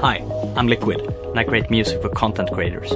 Hi, I'm Liquid, and I create music for content creators.